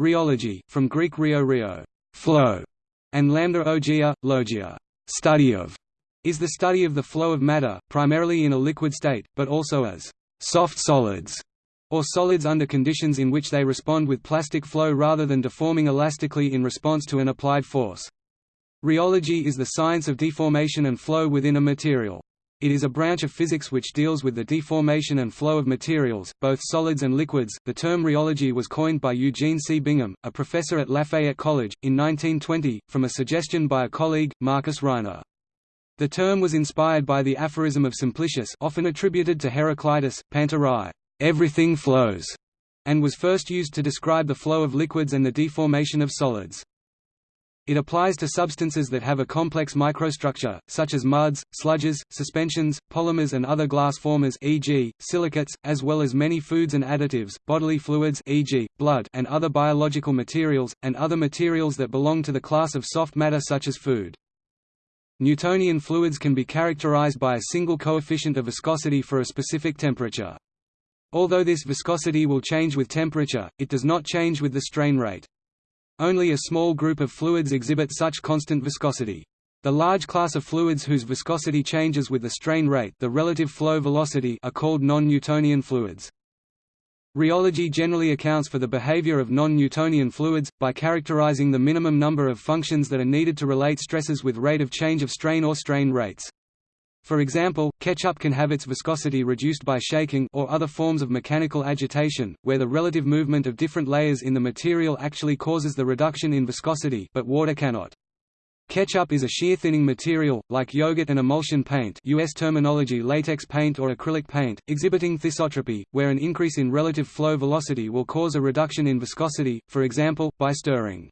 Rheology, from Greek rheo rheo, flow, and lambda ogia, logia, study of, is the study of the flow of matter, primarily in a liquid state, but also as soft solids, or solids under conditions in which they respond with plastic flow rather than deforming elastically in response to an applied force. Rheology is the science of deformation and flow within a material. It is a branch of physics which deals with the deformation and flow of materials, both solids and liquids. The term rheology was coined by Eugene C. Bingham, a professor at Lafayette College, in 1920, from a suggestion by a colleague, Marcus Reiner. The term was inspired by the aphorism of Simplicius often attributed to Heraclitus, panta rhei, everything flows, and was first used to describe the flow of liquids and the deformation of solids. It applies to substances that have a complex microstructure, such as muds, sludges, suspensions, polymers and other glass formers e.g., silicates, as well as many foods and additives, bodily fluids e.g., blood and other biological materials, and other materials that belong to the class of soft matter such as food. Newtonian fluids can be characterized by a single coefficient of viscosity for a specific temperature. Although this viscosity will change with temperature, it does not change with the strain rate. Only a small group of fluids exhibit such constant viscosity. The large class of fluids whose viscosity changes with the strain rate the relative flow velocity are called non-Newtonian fluids. Rheology generally accounts for the behavior of non-Newtonian fluids, by characterizing the minimum number of functions that are needed to relate stresses with rate of change of strain or strain rates. For example, ketchup can have its viscosity reduced by shaking or other forms of mechanical agitation, where the relative movement of different layers in the material actually causes the reduction in viscosity but water cannot. Ketchup is a shear-thinning material, like yogurt and emulsion paint US terminology latex paint or acrylic paint, exhibiting thixotropy, where an increase in relative flow velocity will cause a reduction in viscosity, for example, by stirring.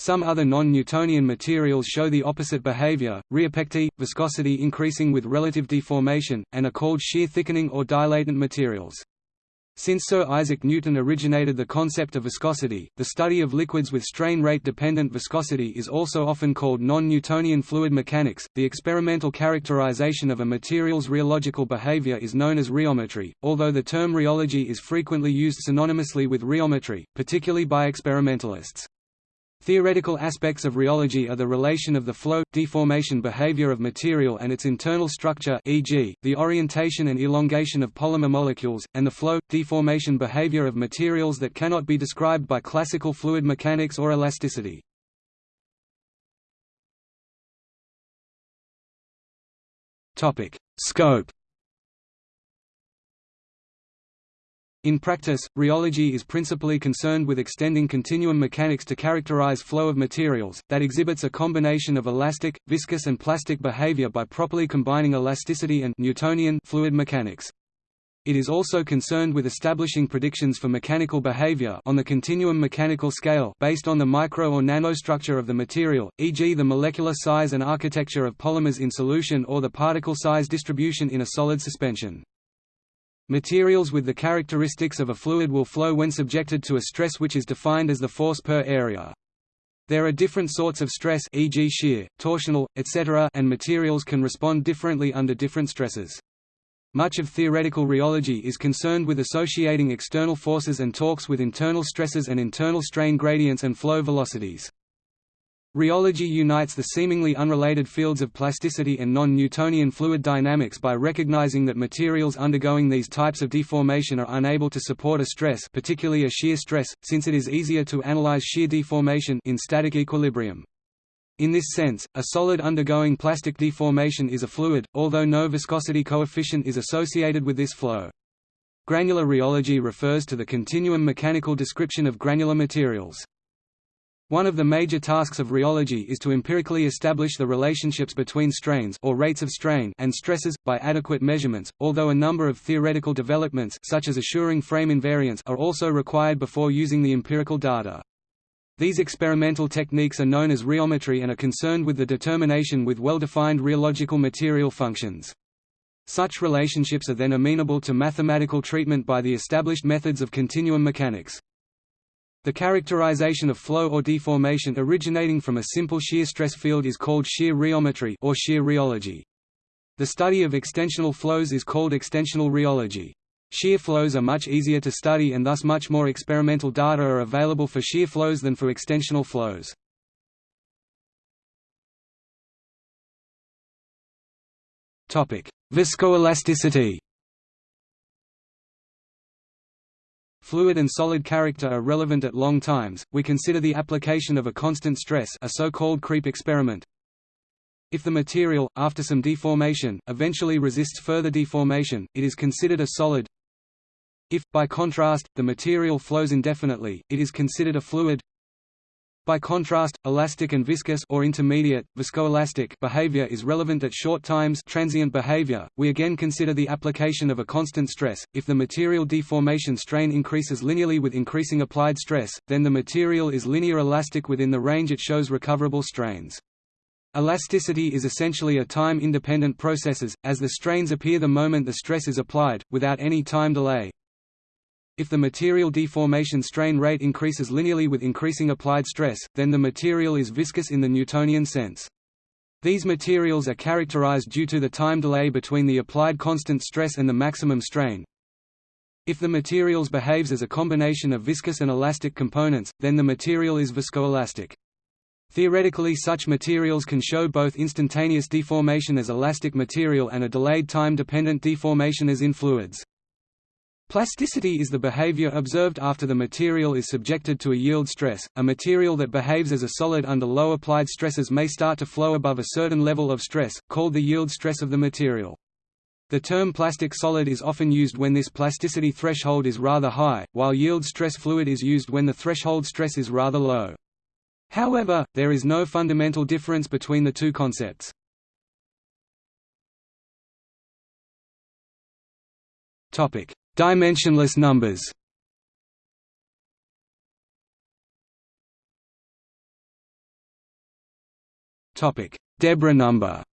Some other non-Newtonian materials show the opposite behavior, rheopecty, viscosity increasing with relative deformation, and are called shear thickening or dilatant materials. Since Sir Isaac Newton originated the concept of viscosity, the study of liquids with strain rate dependent viscosity is also often called non-Newtonian fluid mechanics. The experimental characterization of a material's rheological behavior is known as rheometry, although the term rheology is frequently used synonymously with rheometry, particularly by experimentalists. Theoretical aspects of rheology are the relation of the flow, deformation behavior of material and its internal structure e.g., the orientation and elongation of polymer molecules, and the flow, deformation behavior of materials that cannot be described by classical fluid mechanics or elasticity. Topic: Scope In practice, rheology is principally concerned with extending continuum mechanics to characterize flow of materials, that exhibits a combination of elastic, viscous and plastic behavior by properly combining elasticity and Newtonian fluid mechanics. It is also concerned with establishing predictions for mechanical behavior on the continuum mechanical scale based on the micro or nanostructure of the material, e.g. the molecular size and architecture of polymers in solution or the particle size distribution in a solid suspension. Materials with the characteristics of a fluid will flow when subjected to a stress which is defined as the force per area. There are different sorts of stress e.g. shear, torsional, etc. and materials can respond differently under different stresses. Much of theoretical rheology is concerned with associating external forces and torques with internal stresses and internal strain gradients and flow velocities. Rheology unites the seemingly unrelated fields of plasticity and non-Newtonian fluid dynamics by recognizing that materials undergoing these types of deformation are unable to support a stress particularly a shear stress, since it is easier to analyze shear deformation in static equilibrium. In this sense, a solid undergoing plastic deformation is a fluid, although no viscosity coefficient is associated with this flow. Granular rheology refers to the continuum mechanical description of granular materials. One of the major tasks of rheology is to empirically establish the relationships between strains or rates of strain and stresses, by adequate measurements, although a number of theoretical developments such as assuring frame invariance are also required before using the empirical data. These experimental techniques are known as rheometry and are concerned with the determination with well-defined rheological material functions. Such relationships are then amenable to mathematical treatment by the established methods of continuum mechanics. The characterization of flow or deformation originating from a simple shear stress field is called shear rheometry or shear rheology. The study of extensional flows is called extensional rheology. Shear flows are much easier to study and thus much more experimental data are available for shear flows than for extensional flows. Viscoelasticity Fluid and solid character are relevant at long times. We consider the application of a constant stress, a so-called creep experiment. If the material, after some deformation, eventually resists further deformation, it is considered a solid. If, by contrast, the material flows indefinitely, it is considered a fluid. By contrast, elastic and viscous or intermediate, viscoelastic behavior is relevant at short times transient behavior. We again consider the application of a constant stress. If the material deformation strain increases linearly with increasing applied stress, then the material is linear elastic within the range it shows recoverable strains. Elasticity is essentially a time-independent processes, as the strains appear the moment the stress is applied, without any time delay. If the material deformation strain rate increases linearly with increasing applied stress, then the material is viscous in the Newtonian sense. These materials are characterized due to the time delay between the applied constant stress and the maximum strain. If the materials behaves as a combination of viscous and elastic components, then the material is viscoelastic. Theoretically such materials can show both instantaneous deformation as elastic material and a delayed time-dependent deformation as in fluids. Plasticity is the behavior observed after the material is subjected to a yield stress. A material that behaves as a solid under low applied stresses may start to flow above a certain level of stress, called the yield stress of the material. The term plastic solid is often used when this plasticity threshold is rather high, while yield stress fluid is used when the threshold stress is rather low. However, there is no fundamental difference between the two concepts. Topic: Dimensionless numbers. Deborah number.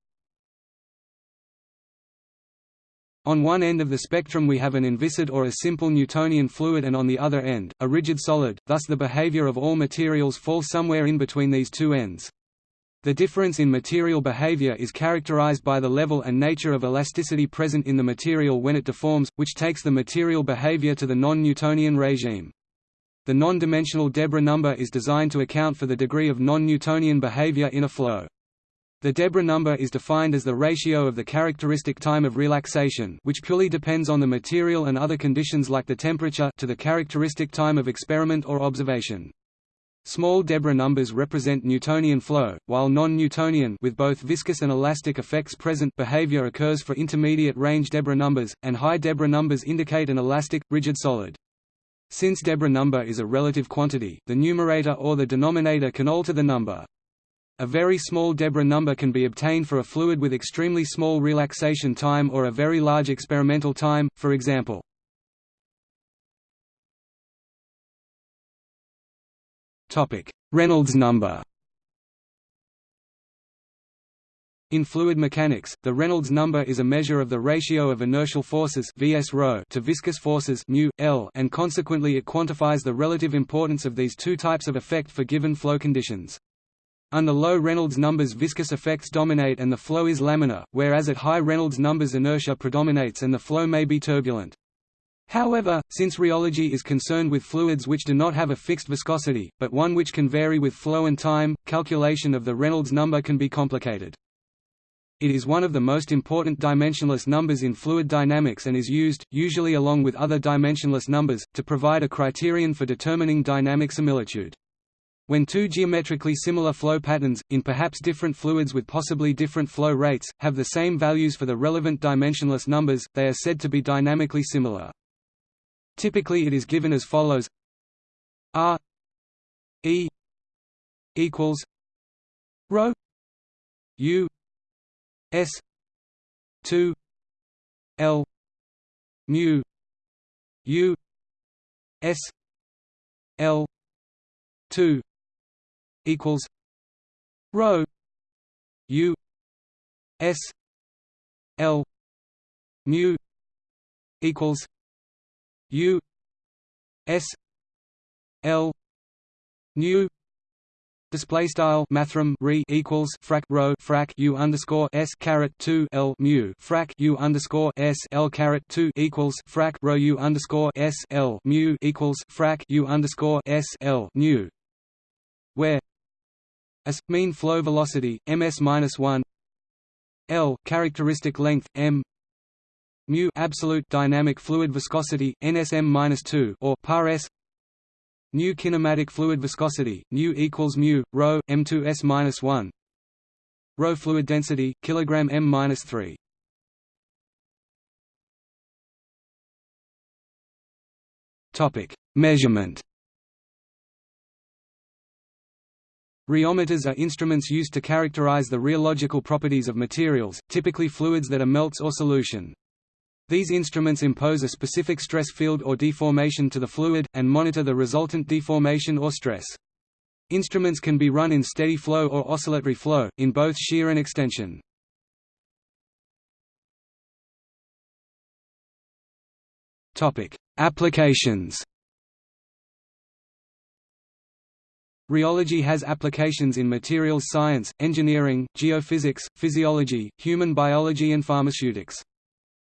On one end of the spectrum we have an inviscid or a simple Newtonian fluid and on the other end, a rigid solid, thus the behavior of all materials falls somewhere in between these two ends. The difference in material behavior is characterized by the level and nature of elasticity present in the material when it deforms, which takes the material behavior to the non-Newtonian regime. The non-dimensional Deborah number is designed to account for the degree of non-Newtonian behavior in a flow. The Deborah number is defined as the ratio of the characteristic time of relaxation which purely depends on the material and other conditions like the temperature to the characteristic time of experiment or observation. Small Deborah numbers represent Newtonian flow, while non-Newtonian with both viscous and elastic effects present behavior occurs for intermediate range Deborah numbers, and high Deborah numbers indicate an elastic, rigid solid. Since Deborah number is a relative quantity, the numerator or the denominator can alter the number. A very small Deborah number can be obtained for a fluid with extremely small relaxation time or a very large experimental time, for example. Reynolds number In fluid mechanics, the Reynolds number is a measure of the ratio of inertial forces Vs to viscous forces μ, L, and consequently it quantifies the relative importance of these two types of effect for given flow conditions. Under low Reynolds numbers viscous effects dominate and the flow is laminar, whereas at high Reynolds numbers inertia predominates and the flow may be turbulent. However, since rheology is concerned with fluids which do not have a fixed viscosity, but one which can vary with flow and time, calculation of the Reynolds number can be complicated. It is one of the most important dimensionless numbers in fluid dynamics and is used, usually along with other dimensionless numbers, to provide a criterion for determining dynamic similitude. When two geometrically similar flow patterns, in perhaps different fluids with possibly different flow rates, have the same values for the relevant dimensionless numbers, they are said to be dynamically similar. Typically it is given as follows. R E equals rho U S two L mu U S L two equals rho u s l mu equals u s l nu display style mathrm re equals frac rho frac u underscore s caret 2 l mu frac u underscore s l caret 2 equals frac rho u underscore s l mu equals frac u underscore s l nu where s mean flow velocity ms minus 1 l characteristic length m mu absolute dynamic fluid viscosity nsm minus 2 or par s. Nu kinematic fluid viscosity nu equals mu rho m2s minus 1 rho fluid density kilogram m minus 3 topic. Measurement. Rheometers are instruments used to characterize the rheological properties of materials, typically fluids that are melts or solution. These instruments impose a specific stress field or deformation to the fluid, and monitor the resultant deformation or stress. Instruments can be run in steady flow or oscillatory flow, in both shear and extension. Applications Rheology has applications in materials science, engineering, geophysics, physiology, human biology and pharmaceutics.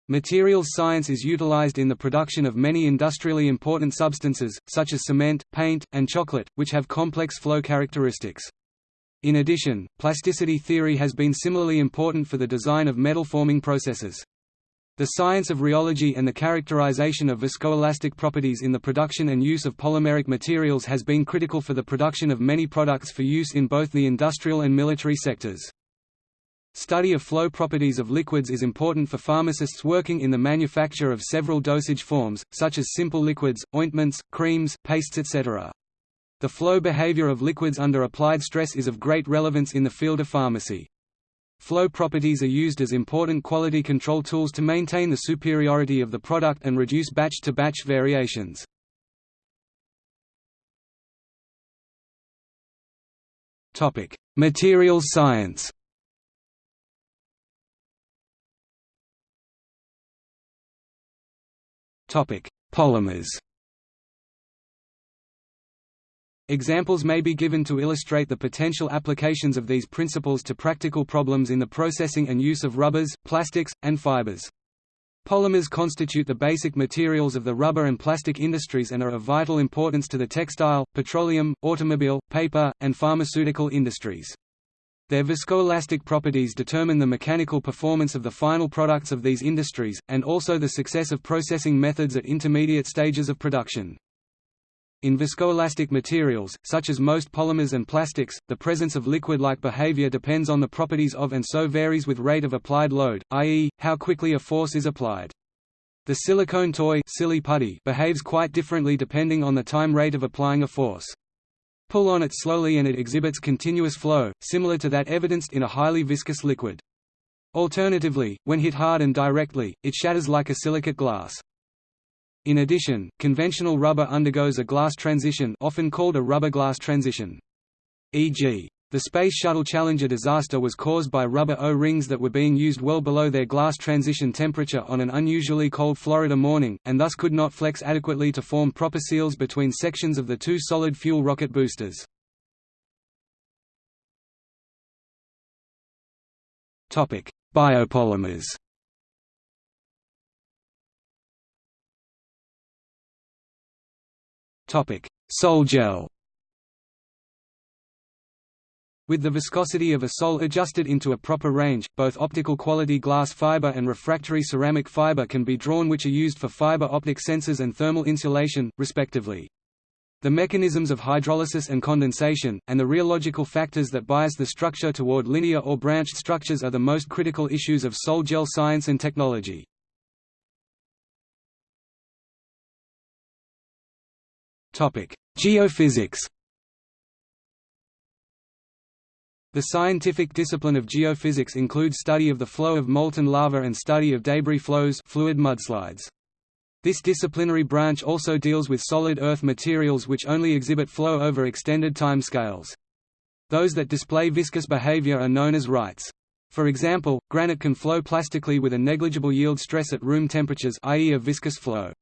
Materials science is utilized in the production of many industrially important substances, such as cement, paint, and chocolate, which have complex flow characteristics. In addition, plasticity theory has been similarly important for the design of metal-forming processes. The science of rheology and the characterization of viscoelastic properties in the production and use of polymeric materials has been critical for the production of many products for use in both the industrial and military sectors. Study of flow properties of liquids is important for pharmacists working in the manufacture of several dosage forms, such as simple liquids, ointments, creams, pastes etc. The flow behavior of liquids under applied stress is of great relevance in the field of pharmacy. Flow properties are used as important quality control tools to maintain the superiority of the product and reduce batch-to-batch -batch variations. Materials science Polymers Examples may be given to illustrate the potential applications of these principles to practical problems in the processing and use of rubbers, plastics, and fibers. Polymers constitute the basic materials of the rubber and plastic industries and are of vital importance to the textile, petroleum, automobile, paper, and pharmaceutical industries. Their viscoelastic properties determine the mechanical performance of the final products of these industries, and also the success of processing methods at intermediate stages of production. In viscoelastic materials, such as most polymers and plastics, the presence of liquid-like behavior depends on the properties of and so varies with rate of applied load, i.e., how quickly a force is applied. The silicone toy silly putty behaves quite differently depending on the time rate of applying a force. Pull on it slowly and it exhibits continuous flow, similar to that evidenced in a highly viscous liquid. Alternatively, when hit hard and directly, it shatters like a silicate glass. In addition, conventional rubber undergoes a glass transition often called a rubber glass transition. E.g. The Space Shuttle Challenger disaster was caused by rubber O-rings that were being used well below their glass transition temperature on an unusually cold Florida morning, and thus could not flex adequately to form proper seals between sections of the two solid-fuel rocket boosters. Biopolymers Sol-gel With the viscosity of a sol adjusted into a proper range, both optical quality glass fiber and refractory ceramic fiber can be drawn which are used for fiber optic sensors and thermal insulation, respectively. The mechanisms of hydrolysis and condensation, and the rheological factors that bias the structure toward linear or branched structures are the most critical issues of sol-gel science and technology. Geophysics The scientific discipline of geophysics includes study of the flow of molten lava and study of debris flows fluid mudslides. This disciplinary branch also deals with solid earth materials which only exhibit flow over extended time scales. Those that display viscous behavior are known as rheids. For example, granite can flow plastically with a negligible yield stress at room temperatures i.e. a viscous flow.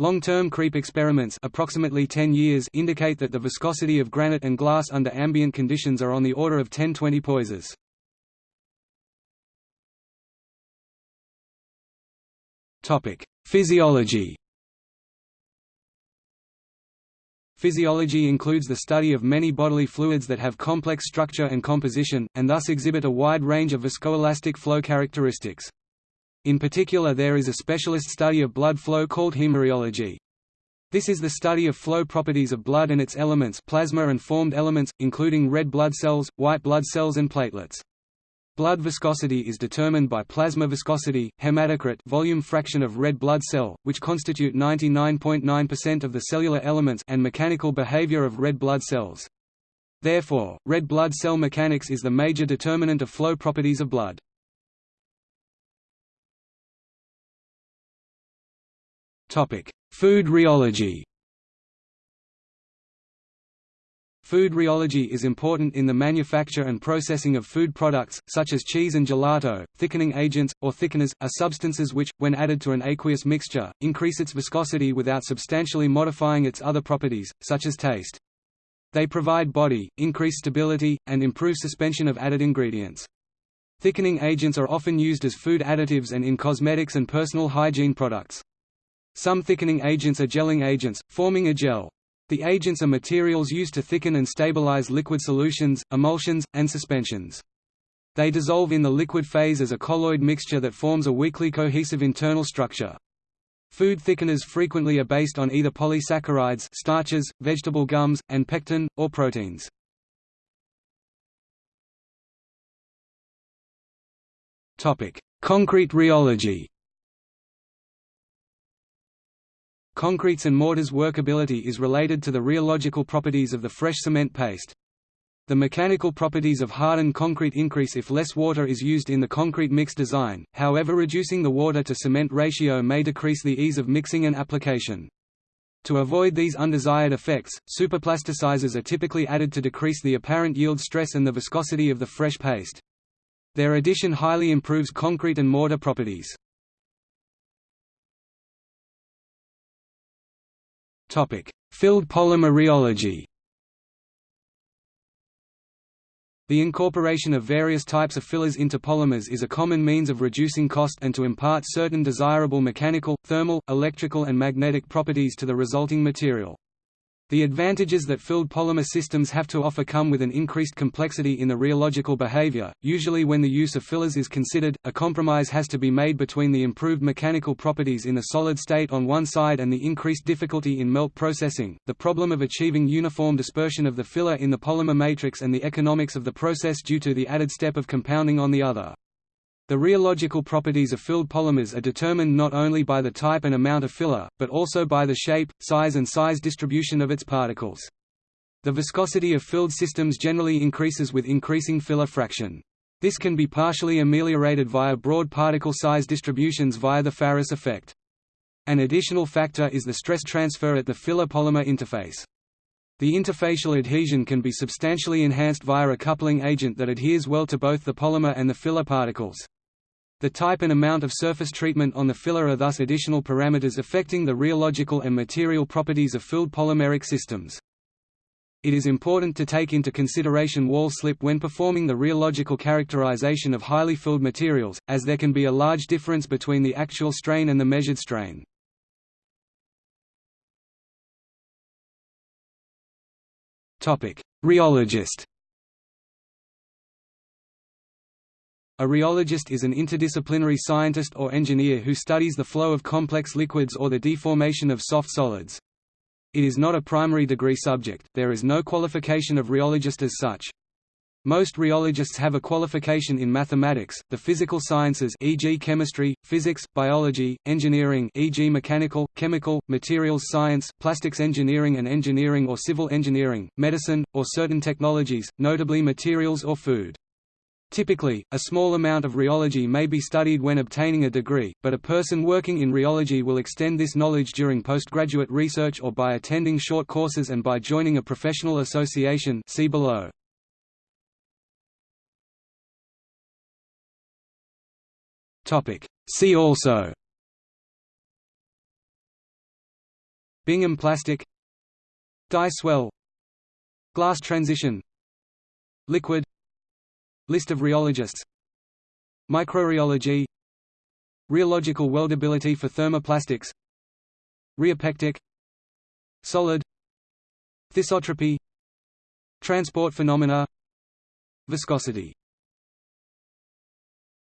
Long-term creep experiments approximately 10 years indicate that the viscosity of granite and glass under ambient conditions are on the order of 10-20 poises. Physiology Physiology includes the study of many bodily fluids that have complex structure and composition, and thus exhibit a wide range of viscoelastic flow characteristics. In particular there is a specialist study of blood flow called hemorrheology. This is the study of flow properties of blood and its elements plasma and formed elements, including red blood cells, white blood cells and platelets. Blood viscosity is determined by plasma viscosity, hematocrit volume fraction of red blood cell, which constitute 99.9% of the cellular elements and mechanical behavior of red blood cells. Therefore, red blood cell mechanics is the major determinant of flow properties of blood. Food rheology Food rheology is important in the manufacture and processing of food products, such as cheese and gelato. Thickening agents, or thickeners, are substances which, when added to an aqueous mixture, increase its viscosity without substantially modifying its other properties, such as taste. They provide body, increase stability, and improve suspension of added ingredients. Thickening agents are often used as food additives and in cosmetics and personal hygiene products. Some thickening agents are gelling agents, forming a gel. The agents are materials used to thicken and stabilize liquid solutions, emulsions, and suspensions. They dissolve in the liquid phase as a colloid mixture that forms a weakly cohesive internal structure. Food thickeners frequently are based on either polysaccharides starches, vegetable gums, and pectin, or proteins. Concrete rheology Concretes and mortars' workability is related to the rheological properties of the fresh cement paste. The mechanical properties of hardened concrete increase if less water is used in the concrete mix design, however reducing the water to cement ratio may decrease the ease of mixing and application. To avoid these undesired effects, superplasticizers are typically added to decrease the apparent yield stress and the viscosity of the fresh paste. Their addition highly improves concrete and mortar properties. Filled polymer rheology The incorporation of various types of fillers into polymers is a common means of reducing cost and to impart certain desirable mechanical, thermal, electrical and magnetic properties to the resulting material. The advantages that filled polymer systems have to offer come with an increased complexity in the rheological behavior. Usually, when the use of fillers is considered, a compromise has to be made between the improved mechanical properties in the solid state on one side and the increased difficulty in melt processing, the problem of achieving uniform dispersion of the filler in the polymer matrix, and the economics of the process due to the added step of compounding on the other. The rheological properties of filled polymers are determined not only by the type and amount of filler, but also by the shape, size and size distribution of its particles. The viscosity of filled systems generally increases with increasing filler fraction. This can be partially ameliorated via broad particle size distributions via the Farris effect. An additional factor is the stress transfer at the filler-polymer interface. The interfacial adhesion can be substantially enhanced via a coupling agent that adheres well to both the polymer and the filler particles. The type and amount of surface treatment on the filler are thus additional parameters affecting the rheological and material properties of filled polymeric systems. It is important to take into consideration wall slip when performing the rheological characterization of highly filled materials, as there can be a large difference between the actual strain and the measured strain. Rheologist A rheologist is an interdisciplinary scientist or engineer who studies the flow of complex liquids or the deformation of soft solids. It is not a primary degree subject, there is no qualification of rheologist as such. Most rheologists have a qualification in mathematics, the physical sciences e.g. chemistry, physics, biology, engineering e.g. mechanical, chemical, materials science, plastics engineering and engineering or civil engineering, medicine, or certain technologies, notably materials or food. Typically, a small amount of rheology may be studied when obtaining a degree, but a person working in rheology will extend this knowledge during postgraduate research or by attending short courses and by joining a professional association see below. See also. Bingham plastic. Die swell. Glass transition. Liquid List of rheologists. Microrheology Rheological weldability for thermoplastics. Rheopectic. Solid. Thixotropy. Transport phenomena. Viscosity